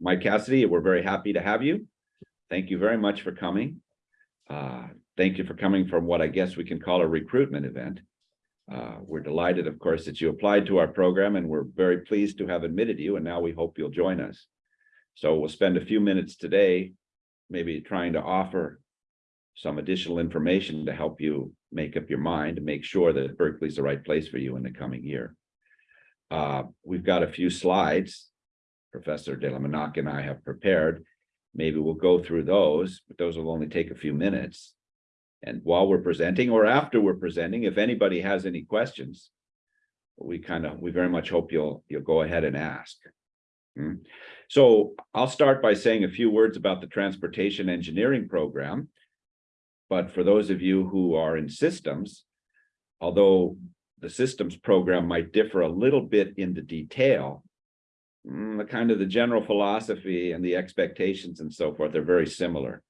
Mike Cassidy, we're very happy to have you. Thank you very much for coming. Uh, thank you for coming from what I guess we can call a recruitment event. Uh, we're delighted, of course, that you applied to our program and we're very pleased to have admitted you and now we hope you'll join us. So we'll spend a few minutes today, maybe trying to offer some additional information to help you make up your mind to make sure that Berkeley's the right place for you in the coming year. Uh, we've got a few slides Professor Delle Monache and I have prepared. Maybe we'll go through those, but those will only take a few minutes. And while we're presenting or after we're presenting, if anybody has any questions, we kind of, we very much hope you'll, you'll go ahead and ask. Hmm. So I'll start by saying a few words about the transportation engineering program. But for those of you who are in systems, although the systems program might differ a little bit in the detail, mm, the kind of the general philosophy and the expectations and so forth are very similar.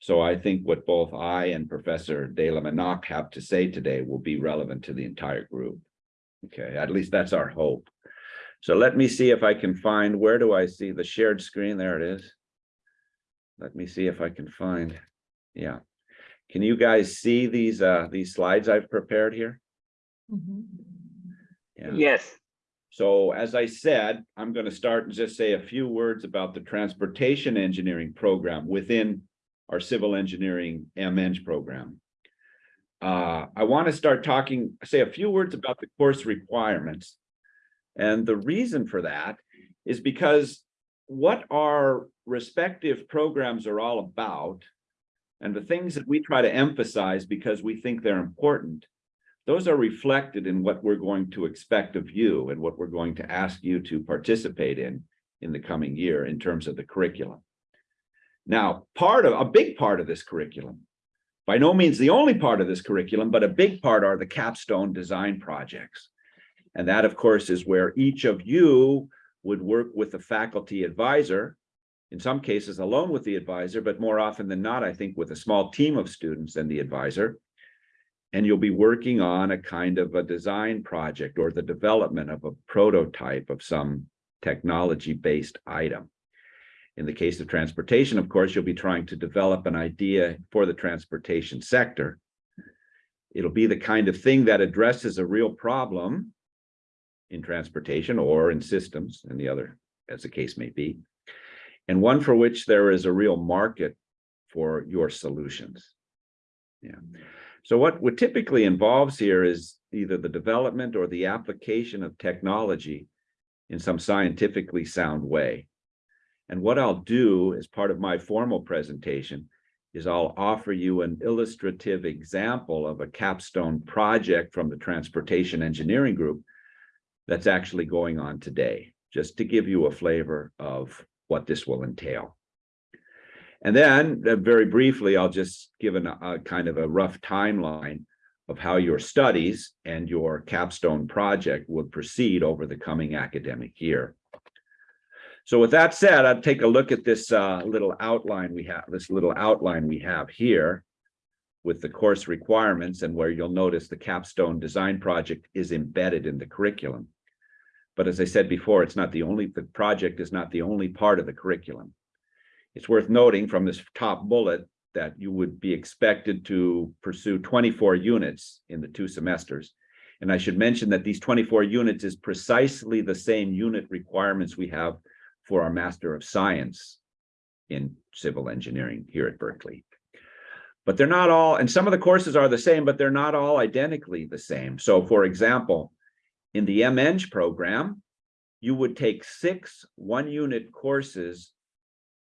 So I think what both I and Professor Delle Monache have to say today will be relevant to the entire group. Okay, at least that's our hope. So let me see if I can find, where do I see the shared screen? There it is. Let me see if I can find, yeah. Can you guys see these uh these slides I've prepared here? Yeah. Yes, So as I said, I'm going to start and just say a few words about the transportation engineering program within our civil engineering MEng program. Uh, I want to start talking, say a few words about the course requirements. And the reason for that is because what our respective programs are all about and the things that we try to emphasize because we think they're important those are reflected in what we're going to expect of you and what we're going to ask you to participate in in the coming year in terms of the curriculum. Now, part of a big part of this curriculum, by no means the only part of this curriculum, but a big part are the capstone design projects. And that, of course, is where each of you would work with the faculty advisor, in some cases alone with the advisor, but more often than not, I think with a small team of students and the advisor, and you'll be working on a kind of a design project or the development of a prototype of some technology-based item. In the case of transportation, of course, you'll be trying to develop an idea for the transportation sector. It'll be the kind of thing that addresses a real problem in transportation or in systems and the other, as the case may be, and one for which there is a real market for your solutions. Yeah. So what, what typically involves here is either the development or the application of technology in some scientifically sound way. And what I'll do as part of my formal presentation is I'll offer you an illustrative example of a capstone project from the Transportation Engineering Group that's actually going on today, just to give you a flavor of what this will entail. And then uh, very briefly, I'll just give an, a kind of a rough timeline of how your studies and your capstone project will proceed over the coming academic year. So with that said, I'd take a look at this uh, little outline we have, this little outline we have here with the course requirements and where you'll notice the capstone design project is embedded in the curriculum. But as I said before, it's not the only, the project is not the only part of the curriculum. It's worth noting from this top bullet that you would be expected to pursue 24 units in the two semesters. And I should mention that these 24 units is precisely the same unit requirements we have for our Master of Science in civil engineering here at Berkeley. But they're not all, and some of the courses are the same, but they're not all identically the same. So for example, in the MEng program, you would take six one-unit courses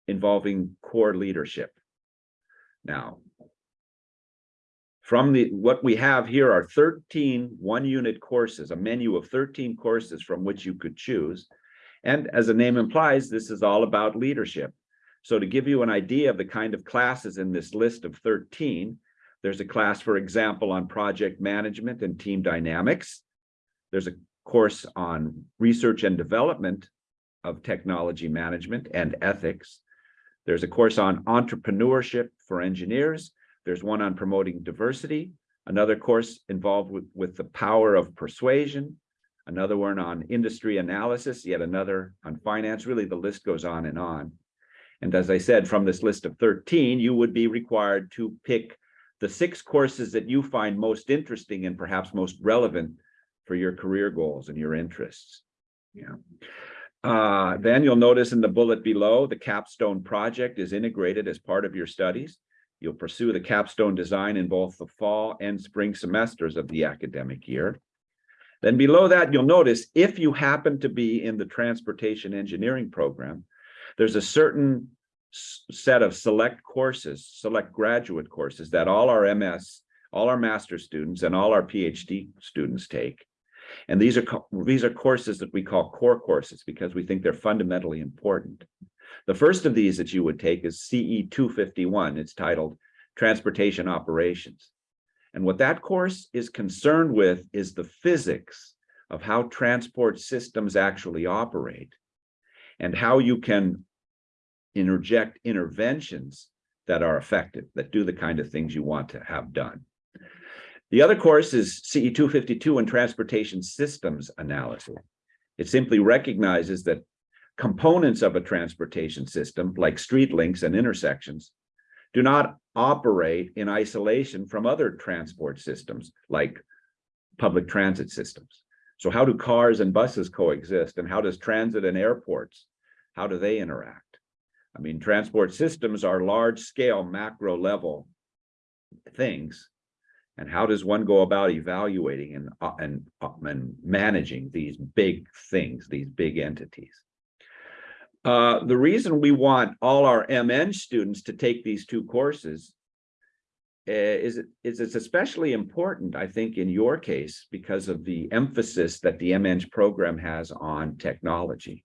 involving core leadership. Now, from the what we have here are 13 one-unit courses, a menu of 13 courses from which you could choose. And as the name implies, this is all about leadership. So to give you an idea of the kind of classes in this list of 13, there's a class, for example, on project management and team dynamics. There's a course on research and development of technology management and ethics. There's a course on entrepreneurship for engineers. There's one on promoting diversity, another course involved with, with the power of persuasion, another one on industry analysis, yet another on finance. Really, the list goes on and on. And as I said, from this list of 13, you would be required to pick the six courses that you find most interesting and perhaps most relevant for your career goals and your interests. Yeah. Uh, then you'll notice in the bullet below, the capstone project is integrated as part of your studies. You'll pursue the capstone design in both the fall and spring semesters of the academic year. Then below that, you'll notice if you happen to be in the transportation engineering program, there's a certain set of select courses, select graduate courses that all our MS, all our master students and all our PhD students take. And these are these are courses that we call core courses because we think they're fundamentally important. The first of these that you would take is CE 251. It's titled Transportation Operations. And what that course is concerned with is the physics of how transport systems actually operate and how you can interject interventions that are effective, that do the kind of things you want to have done. The other course is CE 252 and Transportation Systems Analysis. It simply recognizes that components of a transportation system, like street links and intersections, do not operate in isolation from other transport systems, like public transit systems. So how do cars and buses coexist? And how does transit and airports, how do they interact? I mean, transport systems are large scale macro level things. And how does one go about evaluating and, uh, and, uh, and managing these big things, these big entities? Uh, the reason we want all our MEng students to take these two courses uh, is, is it's especially important, I think, in your case, because of the emphasis that the MEng program has on technology.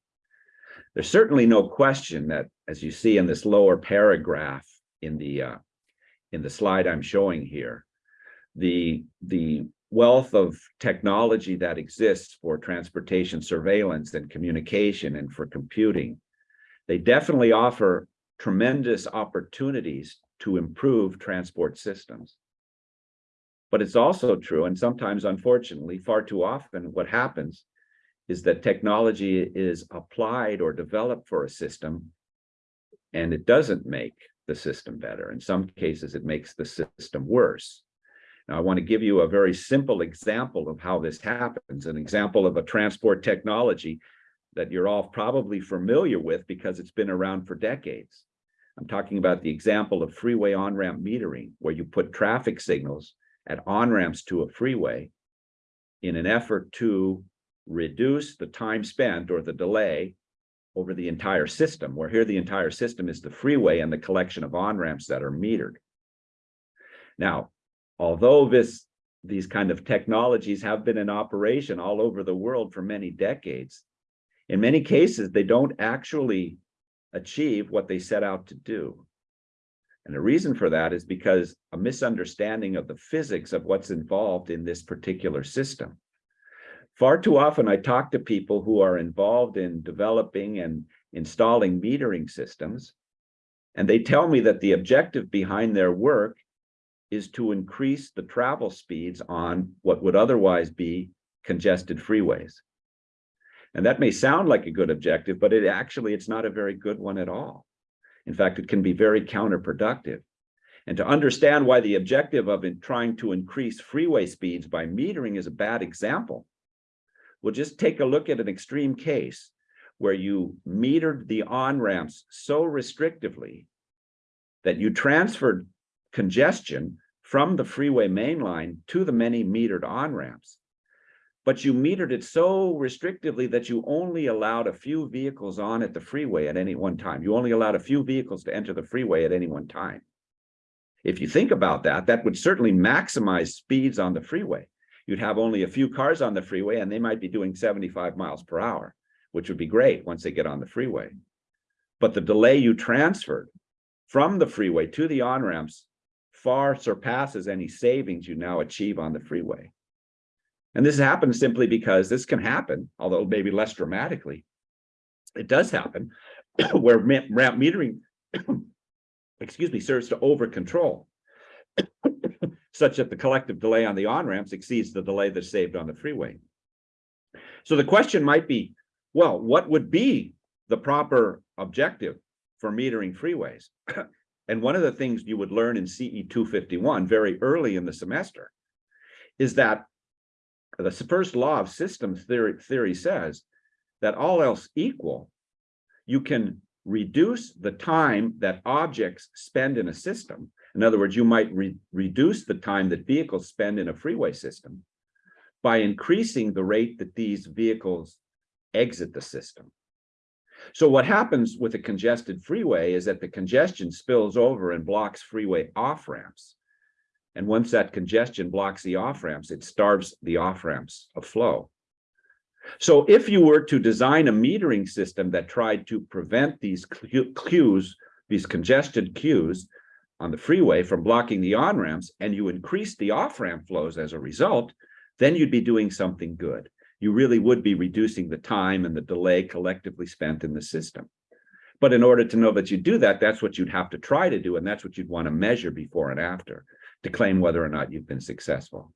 There's certainly no question that, as you see in this lower paragraph in the uh, in the slide I'm showing here, the the wealth of technology that exists for transportation surveillance and communication and for computing they definitely offer tremendous opportunities to improve transport systems. But it's also true, and sometimes, unfortunately, far too often, what happens is that technology is applied or developed for a system, and it doesn't make the system better. In some cases, it makes the system worse. Now, I want to give you a very simple example of how this happens, an example of a transport technology that you're all probably familiar with because it's been around for decades. I'm talking about the example of freeway on-ramp metering, where you put traffic signals at on-ramps to a freeway in an effort to reduce the time spent or the delay over the entire system, where here the entire system is the freeway and the collection of on-ramps that are metered. Now, although this these kind of technologies have been in operation all over the world for many decades, in many cases, they don't actually achieve what they set out to do. And the reason for that is because a misunderstanding of the physics of what's involved in this particular system. Far too often, I talk to people who are involved in developing and installing metering systems, and they tell me that the objective behind their work is to increase the travel speeds on what would otherwise be congested freeways. And that may sound like a good objective, but it actually, it's not a very good one at all. In fact, it can be very counterproductive. And to understand why the objective of trying to increase freeway speeds by metering is a bad example, we'll just take a look at an extreme case where you metered the on-ramps so restrictively that you transferred congestion from the freeway mainline to the many metered on-ramps but you metered it so restrictively that you only allowed a few vehicles on at the freeway at any one time. You only allowed a few vehicles to enter the freeway at any one time. If you think about that, that would certainly maximize speeds on the freeway. You'd have only a few cars on the freeway and they might be doing 75 miles per hour, which would be great once they get on the freeway. But the delay you transferred from the freeway to the on-ramps far surpasses any savings you now achieve on the freeway. And this happens simply because this can happen, although maybe less dramatically. It does happen where ramp metering, excuse me, serves to over control such that the collective delay on the on-ramps exceeds the delay that's saved on the freeway. So the question might be, well, what would be the proper objective for metering freeways? And one of the things you would learn in CE two fifty-one very early in the semester is that the first law of systems theory, theory says that all else equal, you can reduce the time that objects spend in a system. In other words, you might re reduce the time that vehicles spend in a freeway system by increasing the rate that these vehicles exit the system. So what happens with a congested freeway is that the congestion spills over and blocks freeway off-ramps. And once that congestion blocks the off-ramps, it starves the off-ramps of flow. So if you were to design a metering system that tried to prevent these queues, these congested queues on the freeway from blocking the on-ramps, and you increase the off-ramp flows as a result, then you'd be doing something good you really would be reducing the time and the delay collectively spent in the system. But in order to know that you do that, that's what you'd have to try to do. And that's what you'd want to measure before and after to claim whether or not you've been successful.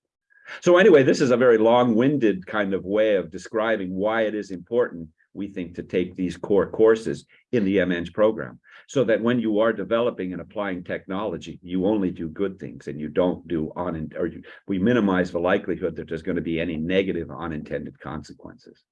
So anyway, this is a very long-winded kind of way of describing why it is important, we think, to take these core courses in the MEng program. So that when you are developing and applying technology, you only do good things and you don't do on or you, we minimize the likelihood that there's going to be any negative unintended consequences.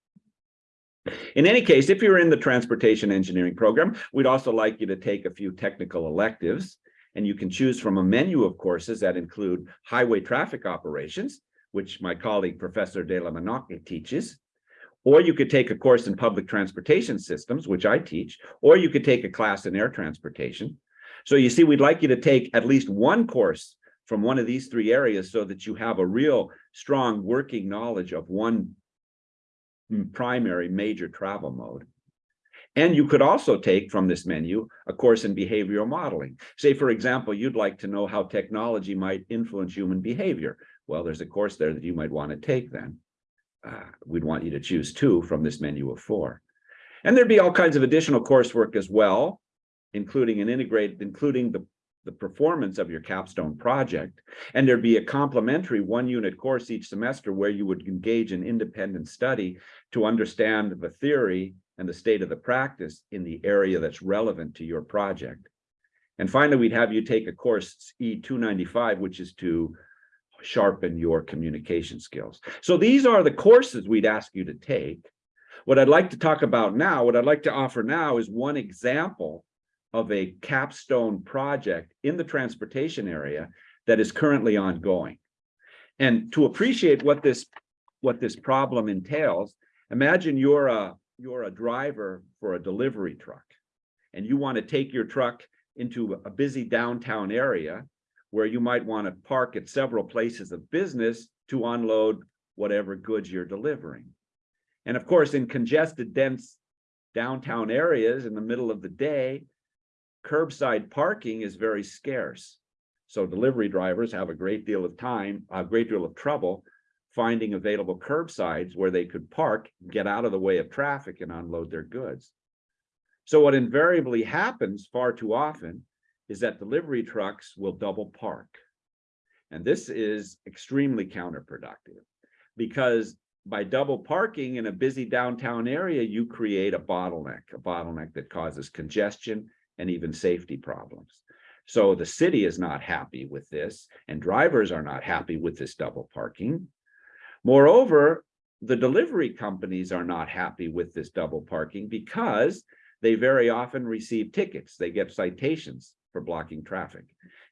In any case, if you're in the transportation engineering program, we'd also like you to take a few technical electives. And you can choose from a menu of courses that include highway traffic operations, which my colleague, Professor Delle Monache teaches, or you could take a course in public transportation systems, which I teach, or you could take a class in air transportation. So you see, we'd like you to take at least one course from one of these three areas so that you have a real strong working knowledge of one primary major travel mode. And you could also take from this menu a course in behavioral modeling. Say, for example, you'd like to know how technology might influence human behavior. Well, there's a course there that you might want to take then uh, we'd want you to choose two from this menu of four. And there'd be all kinds of additional coursework as well, including an integrated, including the, the performance of your capstone project. And there'd be a complementary one unit course each semester where you would engage in independent study to understand the theory and the state of the practice in the area that's relevant to your project. And finally, we'd have you take a course E295, which is to sharpen your communication skills. So these are the courses we'd ask you to take. What I'd like to talk about now, what I'd like to offer now is one example of a capstone project in the transportation area that is currently ongoing. And to appreciate what this what this problem entails, imagine you're a you're a driver for a delivery truck and you want to take your truck into a busy downtown area where you might want to park at several places of business to unload whatever goods you're delivering. And of course, in congested, dense downtown areas in the middle of the day, curbside parking is very scarce. So delivery drivers have a great deal of time, a great deal of trouble finding available curbsides where they could park, get out of the way of traffic and unload their goods. So what invariably happens far too often is that delivery trucks will double park. And this is extremely counterproductive because by double parking in a busy downtown area, you create a bottleneck, a bottleneck that causes congestion and even safety problems. So the city is not happy with this and drivers are not happy with this double parking. Moreover, the delivery companies are not happy with this double parking because they very often receive tickets. They get citations for blocking traffic.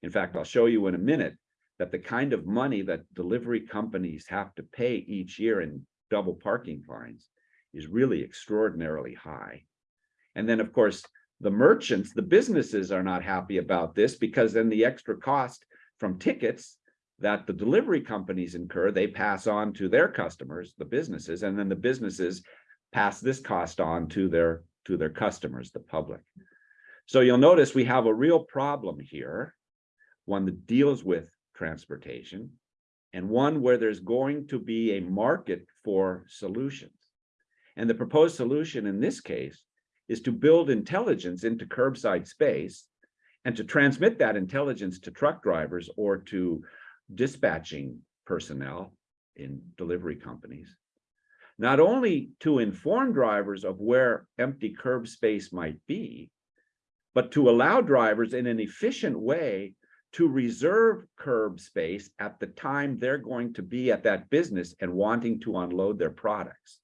In fact, I'll show you in a minute that the kind of money that delivery companies have to pay each year in double parking fines is really extraordinarily high. And then, of course, the merchants, the businesses are not happy about this because then the extra cost from tickets that the delivery companies incur, they pass on to their customers, the businesses, and then the businesses pass this cost on to their to their customers, the public. So you'll notice we have a real problem here, one that deals with transportation, and one where there's going to be a market for solutions. And the proposed solution in this case is to build intelligence into curbside space and to transmit that intelligence to truck drivers or to dispatching personnel in delivery companies not only to inform drivers of where empty curb space might be, but to allow drivers in an efficient way to reserve curb space at the time they're going to be at that business and wanting to unload their products.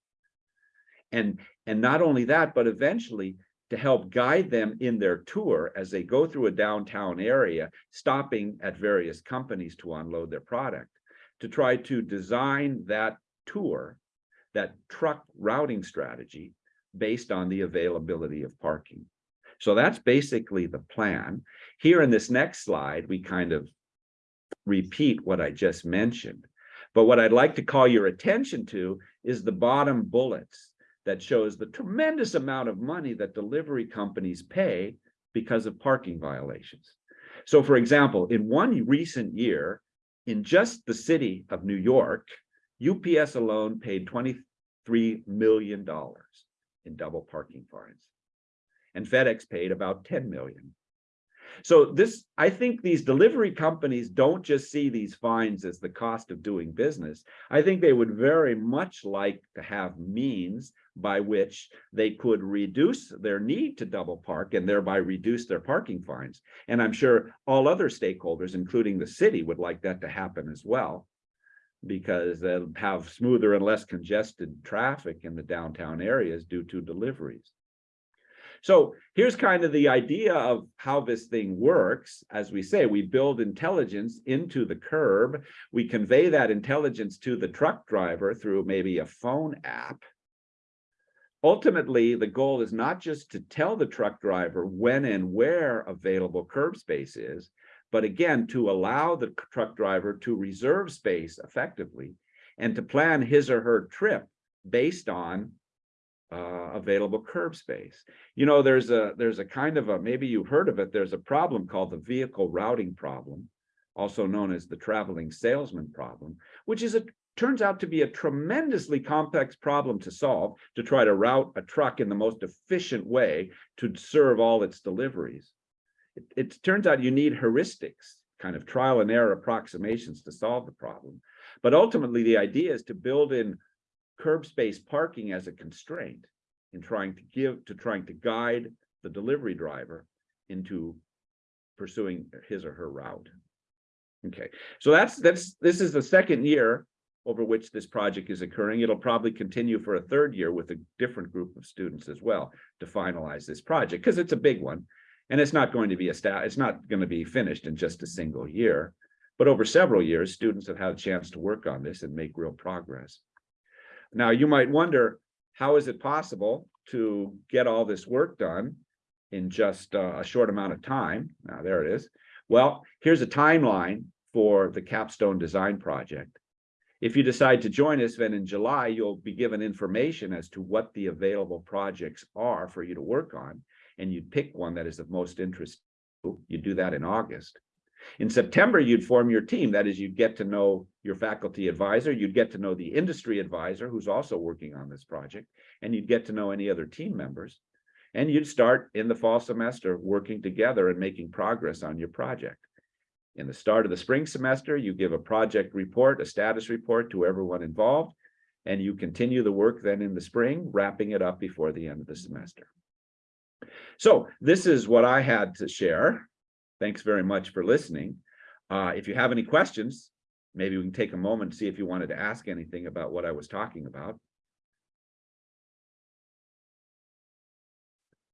And, and not only that, but eventually to help guide them in their tour as they go through a downtown area, stopping at various companies to unload their product, to try to design that tour, that truck routing strategy based on the availability of parking. So that's basically the plan. Here in this next slide, we kind of repeat what I just mentioned. But what I'd like to call your attention to is the bottom bullets that shows the tremendous amount of money that delivery companies pay because of parking violations. So for example, in one recent year, in just the city of New York, UPS alone paid $23 million in double parking fines. And FedEx paid about 10 million. So this, I think these delivery companies don't just see these fines as the cost of doing business. I think they would very much like to have means by which they could reduce their need to double park and thereby reduce their parking fines. And I'm sure all other stakeholders, including the city, would like that to happen as well because they'll have smoother and less congested traffic in the downtown areas due to deliveries. So here's kind of the idea of how this thing works. As we say, we build intelligence into the curb. We convey that intelligence to the truck driver through maybe a phone app. Ultimately, the goal is not just to tell the truck driver when and where available curb space is, but again, to allow the truck driver to reserve space effectively and to plan his or her trip based on uh, available curb space. You know, there's a there's a kind of a maybe you've heard of it. There's a problem called the vehicle routing problem, also known as the traveling salesman problem, which is a turns out to be a tremendously complex problem to solve to try to route a truck in the most efficient way to serve all its deliveries. It, it turns out you need heuristics, kind of trial and error approximations to solve the problem. But ultimately, the idea is to build in curb space parking as a constraint in trying to give to trying to guide the delivery driver into pursuing his or her route. Okay, so that's that's this is the second year over which this project is occurring. It'll probably continue for a third year with a different group of students as well to finalize this project because it's a big one and it's not going to be a stat it's not going to be finished in just a single year but over several years students have had a chance to work on this and make real progress now you might wonder, how is it possible to get all this work done in just uh, a short amount of time? Now there it is. Well, here's a timeline for the capstone design project. If you decide to join us, then in July, you'll be given information as to what the available projects are for you to work on, and you'd pick one that is of most interest. You do that in August. In September, you'd form your team. That is, you'd get to know your faculty advisor, you'd get to know the industry advisor who's also working on this project, and you'd get to know any other team members. And you'd start in the fall semester working together and making progress on your project. In the start of the spring semester, you give a project report, a status report to everyone involved, and you continue the work then in the spring, wrapping it up before the end of the semester. So this is what I had to share. Thanks very much for listening. Uh, if you have any questions, maybe we can take a moment to see if you wanted to ask anything about what I was talking about.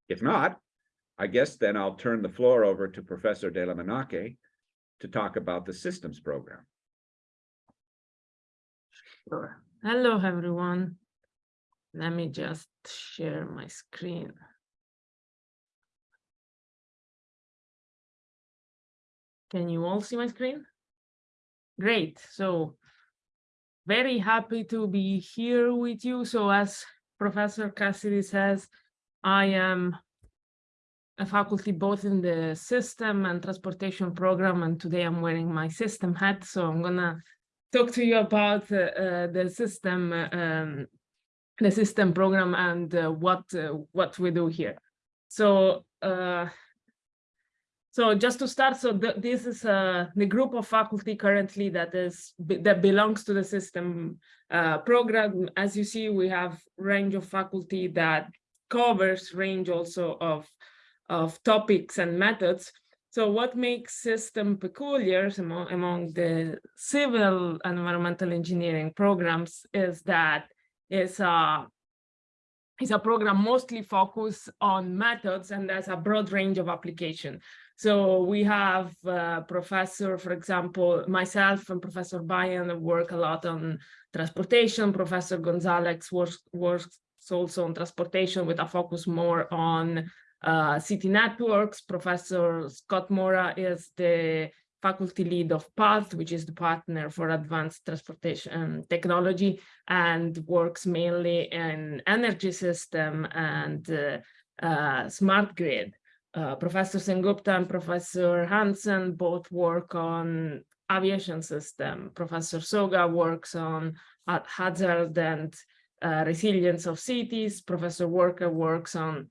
If not, I guess then I'll turn the floor over to Professor Delle Monache to talk about the systems program. Sure. Hello, everyone. Let me just share my screen. Can you all see my screen? Great. So very happy to be here with you. So as Professor Cassidy says, I am a faculty both in the system and transportation program, and today I'm wearing my system hat. So I'm gonna talk to you about uh, uh, the system, um, the system program, and uh, what uh, what we do here. So uh, So just to start, so th- this is uh, the group of faculty currently that is that belongs to the system uh, program. As you see, we have range of faculty that covers range also of of topics and methods. So what makes system peculiar among, among the civil and environmental engineering programs is that it's a it's a program mostly focused on methods and there's a broad range of application. So we have uh, professor, for example, myself and Professor Bayen work a lot on transportation. Professor Gonzalez works, works also on transportation with a focus more on uh, city networks. Professor Scott Moura is the faculty lead of PATH, which is the partner for advanced transportation technology, and works mainly in energy system and uh, uh, smart grid. Uh, Professor Sengupta and Professor Hansen both work on aviation system. Professor Soga works on hazard and uh, resilience of cities. Professor Walker works on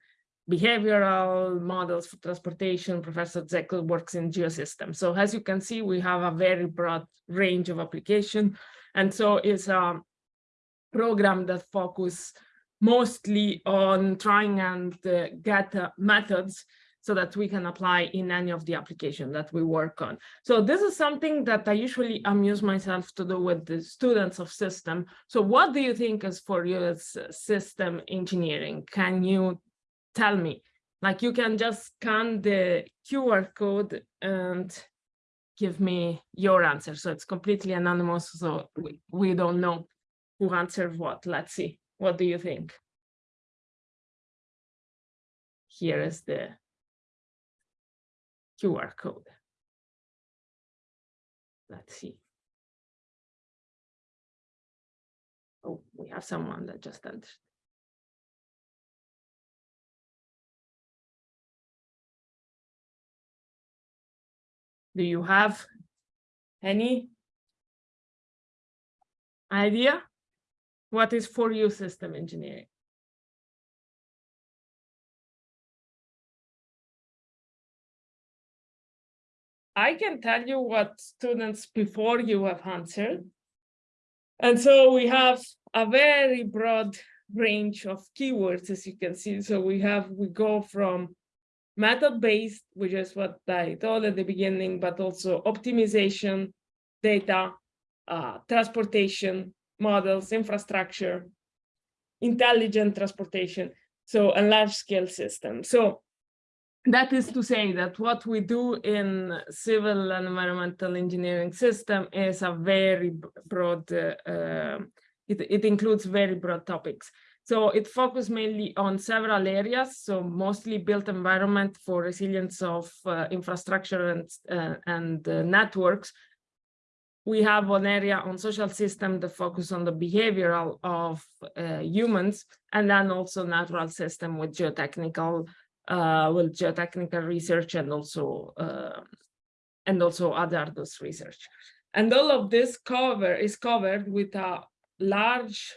behavioral models for transportation. Professor Zekel works in geosystems. So as you can see, we have a very broad range of application. And so it's a program that focus mostly on trying and uh, get uh, methods so that we can apply in any of the application that we work on. So this is something that I usually amuse myself to do with the students of system. So what do you think is for you as system engineering? Can you tell me? Like you can just scan the QR code and give me your answer. So it's completely anonymous. So we, we don't know who answered what. Let's see. What do you think? Here is the QR code. Let's see. Oh, we have someone that just entered. Do you have any idea? What is for you system engineering? I can tell you what students before you have answered. And so we have a very broad range of keywords, as you can see. So we have, we go from method-based, which is what I told at the beginning, but also optimization, data, uh, transportation, models, infrastructure, intelligent transportation, so a large-scale system. So that is to say that what we do in civil and environmental engineering system is a very broad, uh, uh, it, it includes very broad topics. So it focuses mainly on several areas, so mostly built environment for resilience of uh, infrastructure and, uh, and uh, networks. We have one area on social system that focus on the behavioral of uh, humans, and then also natural system with geotechnical uh, with geotechnical research and also uh, and also other those research. And all of this cover is covered with a large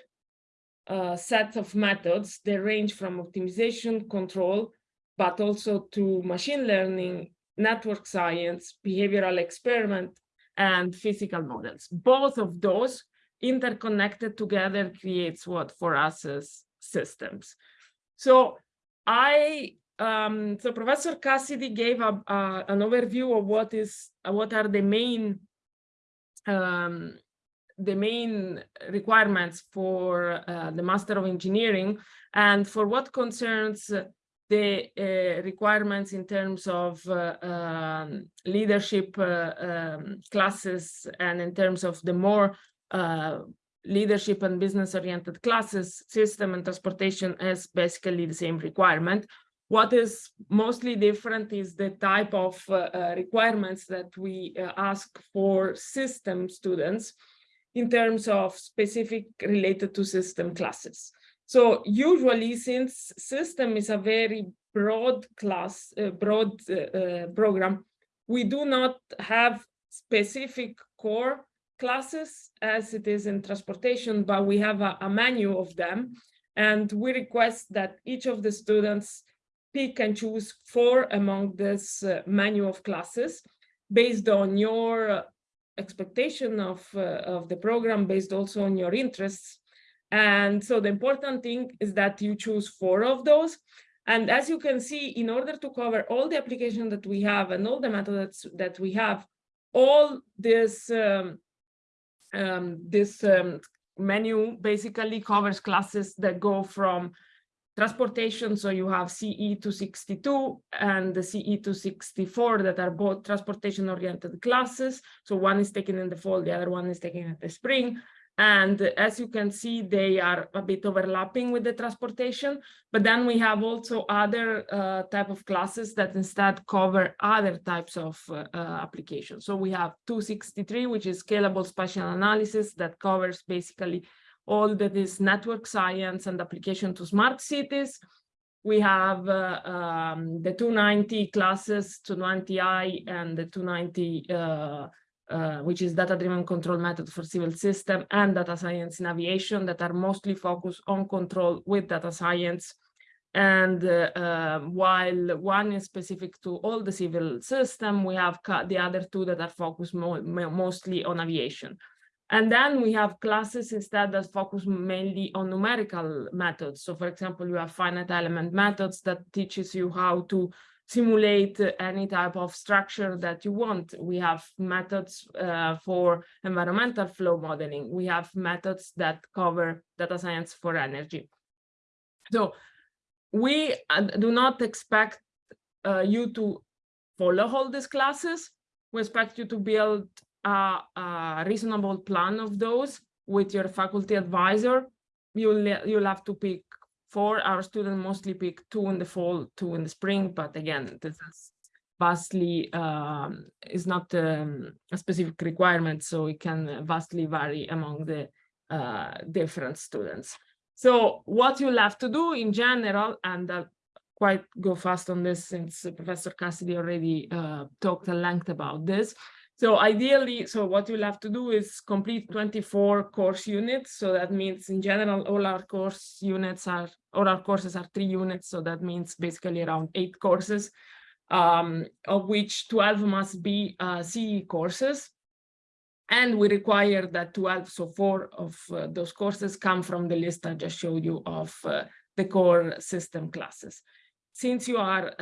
uh, set of methods. They range from optimization control, but also to machine learning, network science, behavioral experiment, and physical models. Both of those interconnected together creates what for us is systems. So I um, so Professor Cassidy gave a, uh, an overview of what is uh, what are the main um, the main requirements for uh, the Master of Engineering and for what concerns the uh, requirements in terms of uh, um, leadership uh, um, classes and in terms of the more leadership and business oriented classes, system and transportation is basically the same requirement. What is mostly different is the type of uh, uh, requirements that we uh, ask for system students in terms of specific related to system classes. So usually since system is a very broad class, uh, broad uh, uh, program, we do not have specific core classes as it is in transportation, but we have a, a menu of them. And we request that each of the students pick and choose four among this uh, menu of classes based on your uh, expectation of, uh, of the program, based also on your interests. And so the important thing is that you choose four of those. And as you can see, in order to cover all the application that we have and all the methods that we have, all this um, um, this um, menu basically covers classes that go from transportation. So you have CE 262 and the CE 264 that are both transportation oriented classes. So one is taken in the fall, the other one is taken at the spring. And as you can see, they are a bit overlapping with the transportation, but then we have also other uh, type of classes that instead cover other types of uh, applications. So we have 263, which is scalable spatial analysis that covers basically all that is network science and application to smart cities. We have uh, um, the 290 classes, 290i and the 290 uh, uh, which is data-driven control method for civil system and data science in aviation that are mostly focused on control with data science. And uh, uh, while one is specific to all the civil system, we have the other two that are focused mo mostly on aviation. And then we have classes instead that focus mainly on numerical methods. So for example, you have finite element methods that teaches you how to simulate any type of structure that you want. We have methods uh, for environmental flow modeling. We have methods that cover data science for energy. So we uh, do not expect uh, you to follow all these classes. We expect you to build a, a reasonable plan of those with your faculty advisor. You'll, you'll have to pick four. our students mostly pick two in the fall, two in the spring, but again, this is vastly um, is not um, a specific requirement, so it can vastly vary among the uh, different students. So what you'll have to do in general, and I'll quite go fast on this since Professor Cassidy already uh, talked at length about this, so ideally, so what you'll have to do is complete 24 course units. So that means in general, all our course units are, all our courses are three units. So that means basically around eight courses, um, of which 12 must be uh, CE courses. And we require that 12, so four of uh, those courses come from the list I just showed you of uh, the core system classes since you are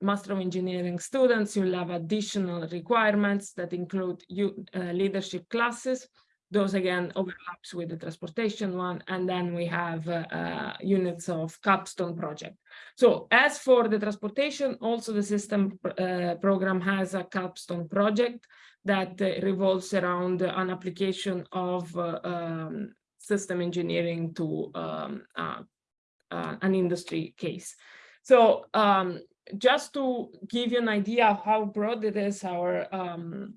Master of Engineering students, you'll have additional requirements that include you, uh, leadership classes. Those again overlaps with the transportation one. And then we have uh, uh units of capstone project. So as for the transportation, also the system uh, program has a capstone project that uh, revolves around an application of um, system engineering to um, an industry case. So um, just to give you an idea of how broad it is, our um,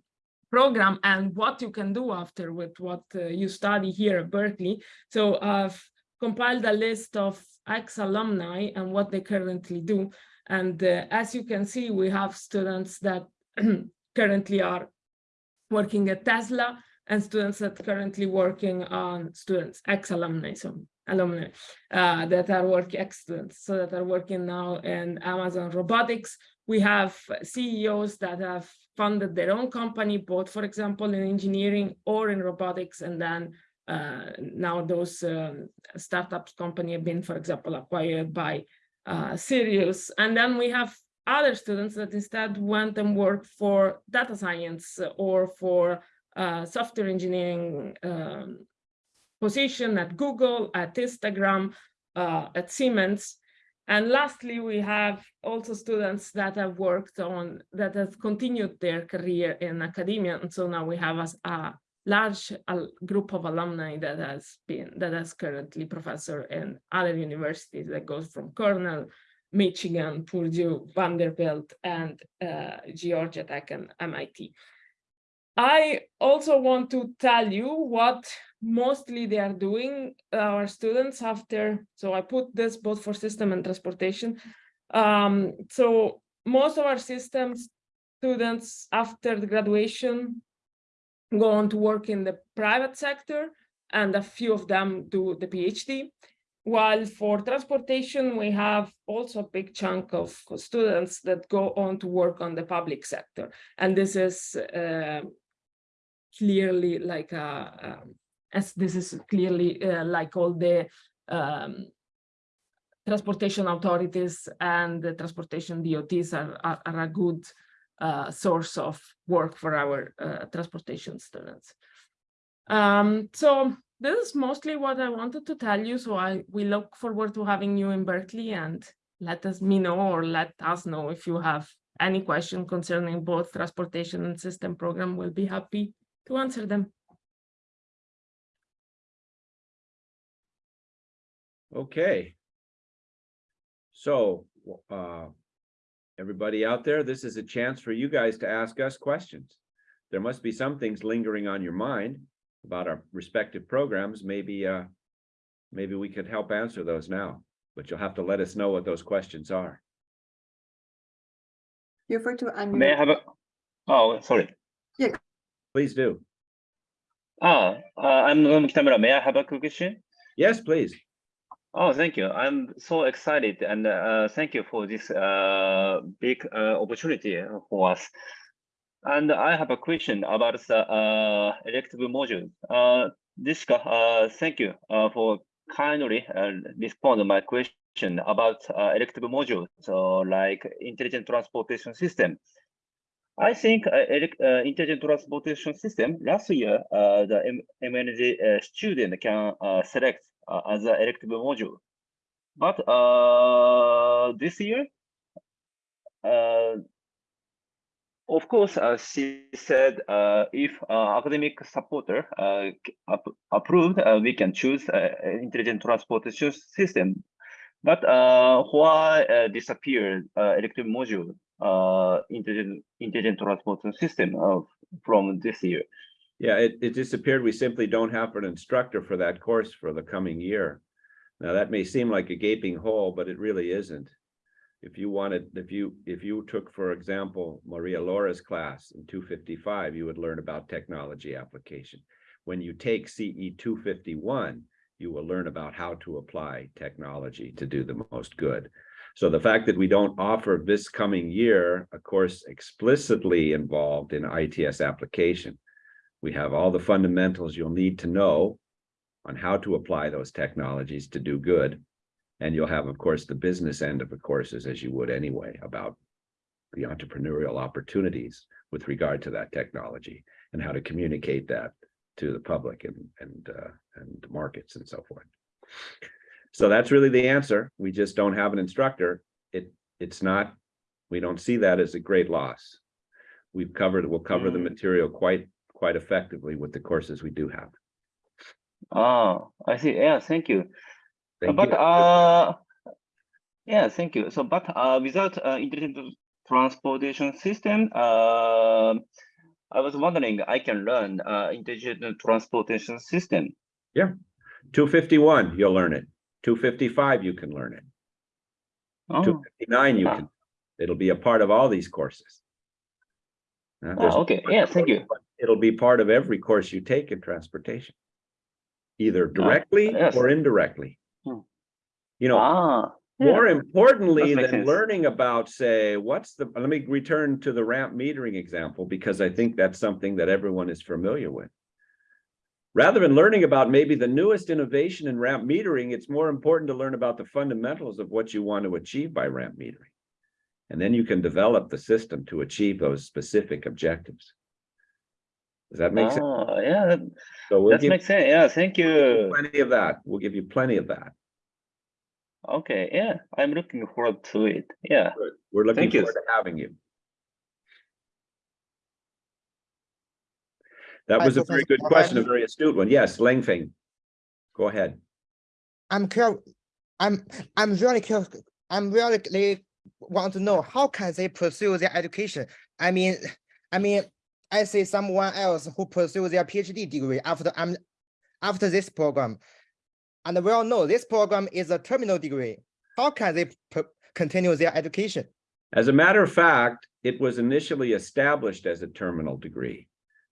program and what you can do after with what uh, you study here at Berkeley. So I've compiled a list of ex-alumni and what they currently do. And uh, as you can see, we have students that currently are working at Tesla and students that currently working on students, ex-alumni, so alumni uh, that are working excellent, so that are working now in Amazon Robotics. We have CEOs that have funded their own company, both, for example, in engineering or in robotics, and then uh, now those um, startups company have been, for example, acquired by uh, Sirius. And then we have other students that instead went and worked for data science or for uh, software engineering um, position at Google, at Instagram, uh, at Siemens. And lastly, we have also students that have worked on, that have continued their career in academia. And so now we have a, a large group of alumni that has been, that is currently professor in other universities that goes from Cornell, Michigan, Purdue, Vanderbilt, and uh, Georgia Tech and MIT. I also want to tell you what mostly they are doing our students after so i put this both for system and transportation um, so most of our systems students after the graduation go on to work in the private sector and a few of them do the phd while for transportation, we have also a big chunk of students that go on to work on the public sector. And this is uh, clearly like a, um, as this is clearly uh, like all the um, transportation authorities and the transportation DOTs are, are, are a good uh, source of work for our uh, transportation students. Um, so this is mostly what I wanted to tell you. So I we look forward to having you in Berkeley and let us me know or let us know if you have any question concerning both transportation and system program. We'll be happy to answer them. Okay. So, uh, everybody out there, this is a chance for you guys to ask us questions. There must be some things lingering on your mind about our respective programs. Maybe, uh, maybe we could help answer those now, but you'll have to let us know what those questions are. Feel free to unmute. May I unmute. have a, oh, sorry. Yeah. Please do. Ah, uh, I'm Noam Kitamura. May I have a quick question? Yes, please. Oh, thank you. I'm so excited and uh, thank you for this uh, big uh, opportunity for us. And I have a question about the uh, elective module. Uh, Dishka, uh, thank you uh, for kindly respond to my question about elective module. So like intelligent transportation system. I think uh, intelligent transportation system last year, the MEng student can select as an elective module. But uh, this year, uh, of course, uh, she said uh, if uh, academic supporter uh, ap- approved, uh, we can choose uh, intelligent transportation system. But uh, why uh, disappeared uh, elective module uh, intelligent intelligent transportation system uh, from this year? Yeah, it, it disappeared. We simply don't have an instructor for that course for the coming year. Now, that may seem like a gaping hole, but it really isn't. If you wanted, if you, if you took, for example, Maria Laura's class in two fifty-five, you would learn about technology application. When you take CE two fifty-one, you will learn about how to apply technology to do the most good. So the fact that we don't offer this coming year, a course explicitly involved in ITS application, we have all the fundamentals you'll need to know on how to apply those technologies to do good. And you'll have, of course, the business end of the courses as you would anyway about the entrepreneurial opportunities with regard to that technology and how to communicate that to the public and, and, uh, and markets and so forth. So that's really the answer. We just don't have an instructor. It, it's not, we don't see that as a great loss. We've covered, we'll cover the Mm. material quite, quite effectively with the courses we do have. Ah, I see. Yeah, thank you. Thank but you. uh, yeah, thank you. So, but uh, without uh, intelligent transportation system, uh, I was wondering, I can learn uh, intelligent transportation system. Yeah, Two fifty-one, you'll learn it. Two fifty-five, you can learn it. Two fifty nine, you Ah. can, it'll be a part of all these courses. Uh, ah, okay. Yeah, thank you. It'll be part of every course you take in transportation. Either directly Ah, yes. or indirectly. Hmm. You know, Ah, yeah. more importantly than sense. learning about, say, what's the, let me return to the ramp metering example, because I think that's something that everyone is familiar with. Rather than learning about maybe the newest innovation in ramp metering, it's more important to learn about the fundamentals of what you want to achieve by ramp metering. And then you can develop the system to achieve those specific objectives. Does that make sense? Ah, yeah, that, So we'll that makes sense. Yeah, thank you. plenty of that. We'll give you plenty of that. Okay, yeah, I'm looking forward to it. Yeah. Good. We're looking Thank you. forward to having you. That was a very good question, a very astute one. Yes, Langfeng. Go ahead. I'm curious, I'm, I'm really curious, I'm really really want to know, how can they pursue their education? I mean, I mean, I see someone else who pursue their PhD degree after I'm, after this program. And we all know this program is a terminal degree. How can they continue their education? As a matter of fact, it was initially established as a terminal degree.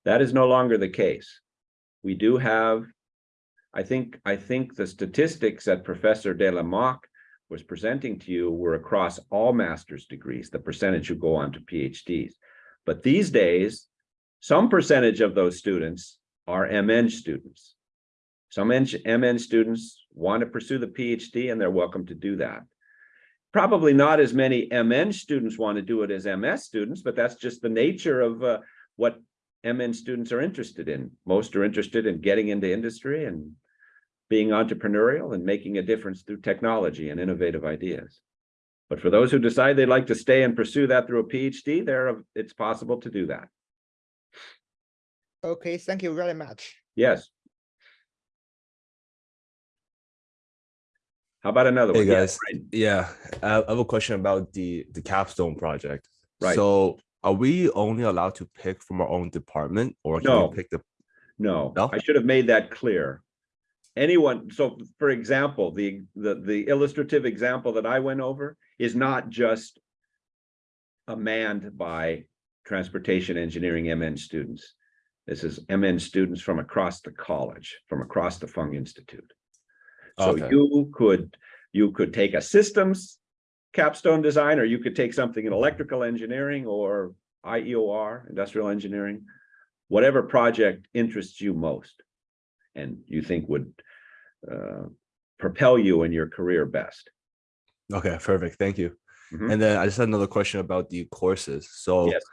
That is no longer the case. We do have I think, I think the statistics that Professor Delle Monache was presenting to you were across all master's degrees, the percentage who go on to PhDs. But these days, some percentage of those students are MEng students. Some MEng students want to pursue the PhD and they're welcome to do that. Probably not as many MEng students want to do it as MS students, but that's just the nature of uh, what MEng students are interested in. Most are interested in getting into industry and being entrepreneurial and making a difference through technology and innovative ideas. But for those who decide they'd like to stay and pursue that through a PhD, there, it's possible to do that. Okay, thank you very much. Yes. How about another Hey one? Yeah, guys, right. yeah, I I have a question about the the capstone project. Right. So are we only allowed to pick from our own department or can No. we pick the, No, No? I should have made that clear. Anyone, so for example, the, the, the illustrative example that I went over is not just a manned by transportation engineering MEng students. This is MEng students from across the college, from across the Fung Institute. So Okay. you could, you could take a systems capstone design, or you could take something in electrical engineering or IEOR, industrial engineering, whatever project interests you most and you think would uh, propel you in your career best. okay, perfect, thank you. Mhm. And then I just had another question about the courses. So Yes.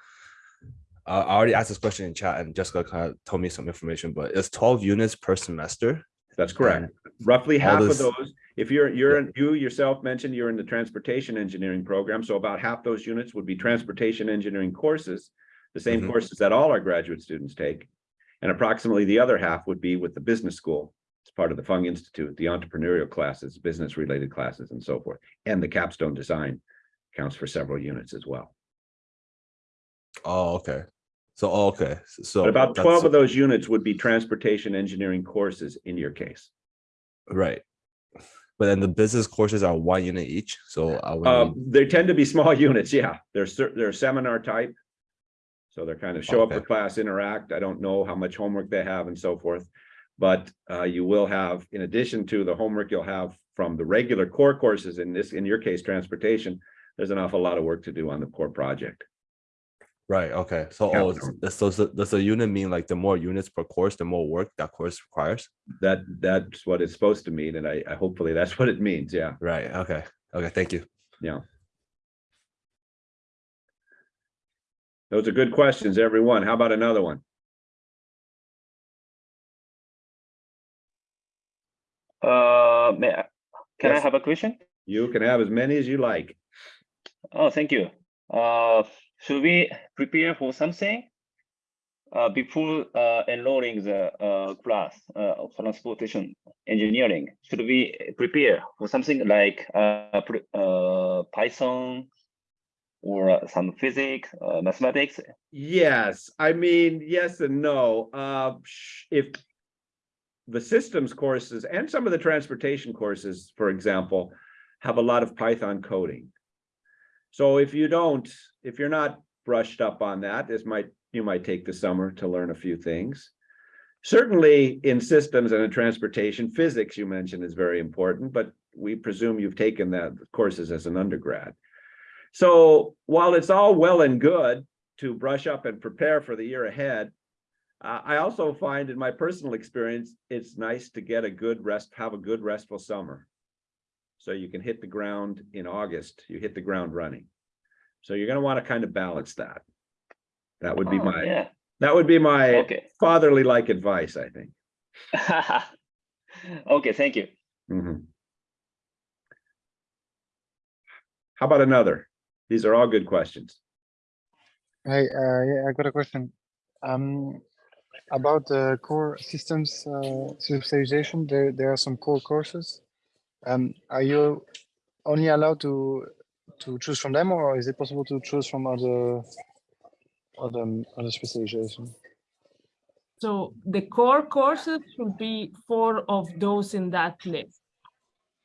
Uh, I already asked this question in chat and Jessica kind of told me some information, but it's twelve units per semester. That's correct. and- Roughly half of those, if you're, you're, in- you yourself mentioned you're in the transportation engineering program, so about half those units would be transportation engineering courses, the same Mhm. courses that all our graduate students take. And approximately the other half would be with the business school. It's part of the Fung Institute, the entrepreneurial classes, business related classes and so forth. And the capstone design counts for several units as well. Oh, okay. So, oh, okay, so. But about that's- twelve of those units would be transportation engineering courses in your case. Right. But then the business courses are one unit each, so I would Um, need- they tend to be small units, yeah. They're cer- they're seminar type. So they're kind of show up for Okay. class, interact. I don't know how much homework they have and so forth. But uh, you will have, in addition to the homework you'll have from the regular core courses, in this, in your case, transportation, there's an awful lot of work to do on the core project. Right, okay, so, Yeah. oh, it's- does, does, the- does the unit mean like the more units per course, the more work that course requires? That, that's what it's supposed to mean, and I, I hopefully that's what it means, yeah. Right, okay, okay, thank you. Yeah. Those are good questions, everyone. How about another one? Uh, may I, can I have a question? You can have as many as you like. Oh, thank you. Uh, should we prepare for something? Uh, before uh, enrolling the uh, class uh, of transportation engineering, should we prepare for something like uh, uh, Python or some physics, mathematics? Yes, I mean, yes and no. If the systems courses and some of the transportation courses, for example, have a lot of Python coding. So if you don't, if you're not brushed up on that, this might, you might take the summer to learn a few things. Certainly in systems and in transportation, physics you mentioned is very important, but we presume you've taken that courses as an undergrad. So while it's all well and good to brush up and prepare for the year ahead. Uh, I also find in my personal experience, it's nice to get a good rest, have a good restful summer. So you can hit the ground in August, you hit the ground running. So you're gonna want to kind of balance that. That would be Oh, my, Yeah, that would be my okay. fatherly like advice, I think. Okay, thank you. Mhm. How about another? These are all good questions. Hi, uh, yeah, I got a question. Um, about the core systems uh, specialization, there there are some core courses. Um, are you only allowed to to choose from them, or is it possible to choose from other other other specialization? So the core courses should be four of those in that list.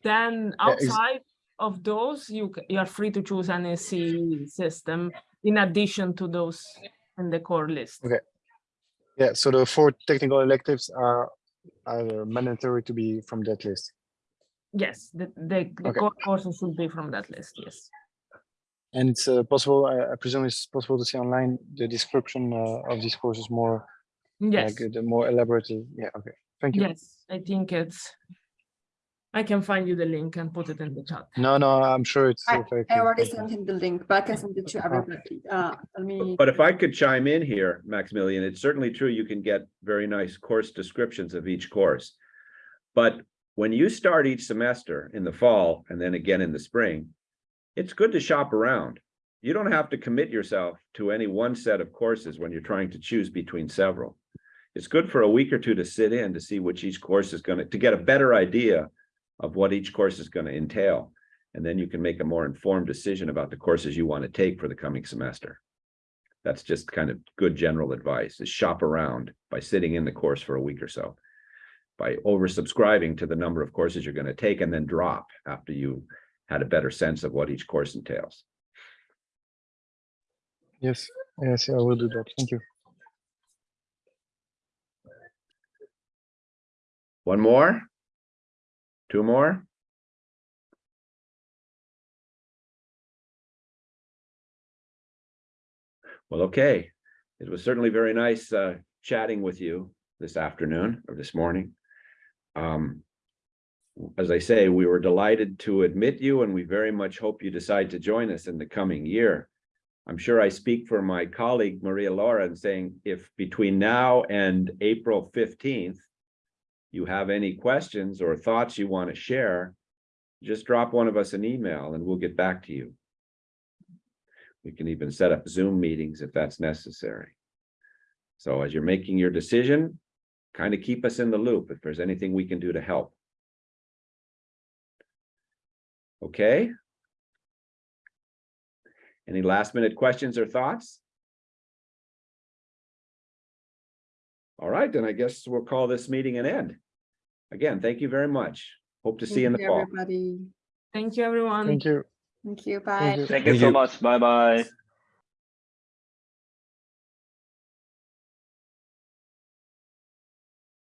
Then Yeah, outside of those, you you are free to choose an SC system in addition to those in the core list. Okay. Yeah, so the four technical electives are are mandatory to be from that list. Yes, the, the, the Okay. core courses should be from that list, yes. And it's uh, possible, I I presume it's possible to see online the description uh, of these courses more, Yes, like the more elaborative. Yeah, okay. Thank you. yes, I think it's. I can find you the link and put it in the chat. No, no, I'm sure it's I, I already sent him the link, but I can send it to everybody. Uh, let me. But if I could chime in here, Maximilian, it's certainly true, you can get very nice course descriptions of each course. But when you start each semester in the fall and then again in the spring, it's good to shop around. You don't have to commit yourself to any one set of courses when you're trying to choose between several. It's good for a week or two to sit in to see which each course is gonna, to get a better idea of what each course is gonna entail. And then you can make a more informed decision about the courses you want to take for the coming semester. That's just kind of good general advice, is shop around by sitting in the course for a week or so. By oversubscribing to the number of courses you're gonna take and then drop after you had a better sense of what each course entails. Yes, yes, I will do that. Thank you. One more? Two more? Well, okay. It was certainly very nice uh chatting with you this afternoon or this morning. Um, as I say, we were delighted to admit you and we very much hope you decide to join us in the coming year. I'm sure I speak for my colleague Maria Laura in saying if between now and April fifteenth, you have any questions or thoughts you want to share, just drop one of us an email and we'll get back to you. We can even set up Zoom meetings if that's necessary. So as you're making your decision, kind of keep us in the loop if there's anything we can do to help. Okay? Any last minute questions or thoughts? All right, then I guess we'll call this meeting an end. Again, thank you very much. Hope to see you in the Thank fall. Everybody, Thank you, everyone. Thank you. thank you, Thank bye. you. Thank you so much. Bye bye.